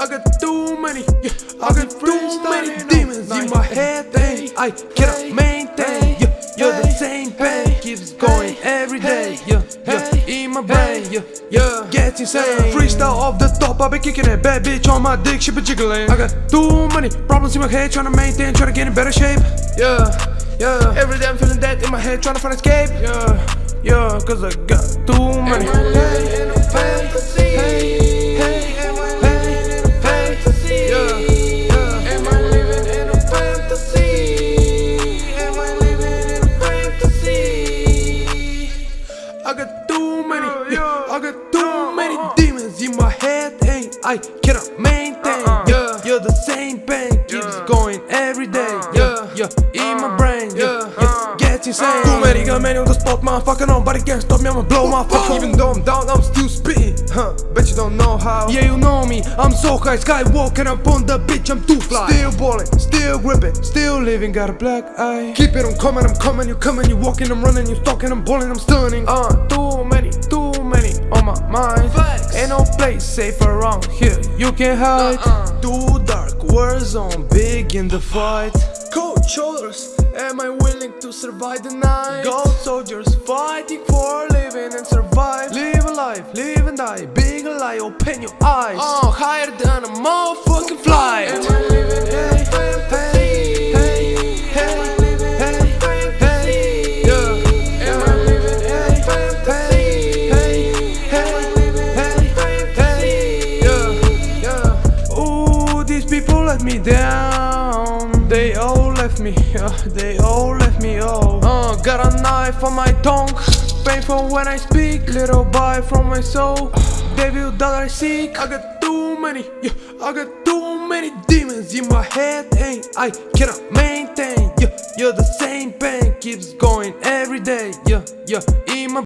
I got too many, yeah, I got too many demons in my head, and I cannot maintain. Yeah, you're the same pain, keeps going every day. Yeah, yeah, in my brain, yeah, yeah, gets insane. Freestyle off the top, I be kicking it, bad bitch on my dick, she be jiggling. I got too many problems in my head, trying to maintain, trying to get in better shape. Yeah, yeah, every day I'm feeling that in my head, trying to find escape. Yeah, yeah, cause I got too many. Too many, yeah, I got too uh, uh, many uh. demons in my head, and I cannot maintain. Yeah, you're the same pain, keeps going every day. Yeah, yeah, in my brain, yeah, yeah, gets insane. Too many, got many on the spot, motherfucker. Nobody can stop me, I'ma blow my fuck. Even though I'm down, I'm still spitting. Huh, bet you don't know how. Yeah, you know me, I'm so high, skywalking up on the bitch, I'm too fly. Still balling, still gripping, still living, got a black eye. Keep it, I'm coming, I'm coming, you coming, you walking, I'm running, you stalking, I'm balling, I'm stunning. Uh, too many, too many on my mind. Flex. Ain't no place safe around here, you can hide. Uh-uh. Too dark, war zone, big in the fight. Cold shoulders, Am I willing to survive the night? gold soldiers Fighting for a living and survive. Live a life, live and die. Big lie, open your eyes. Oh, higher than a motherfucking flight me down. They all left me, yeah, they all left me, oh. Uh, got a knife on my tongue. Painful when I speak, little bite from my soul. Devil that I seek. I got too many, yeah, I got too many demons in my head, and I cannot maintain. Yeah, you're the same pain, keeps going every day. Yeah, yeah, in my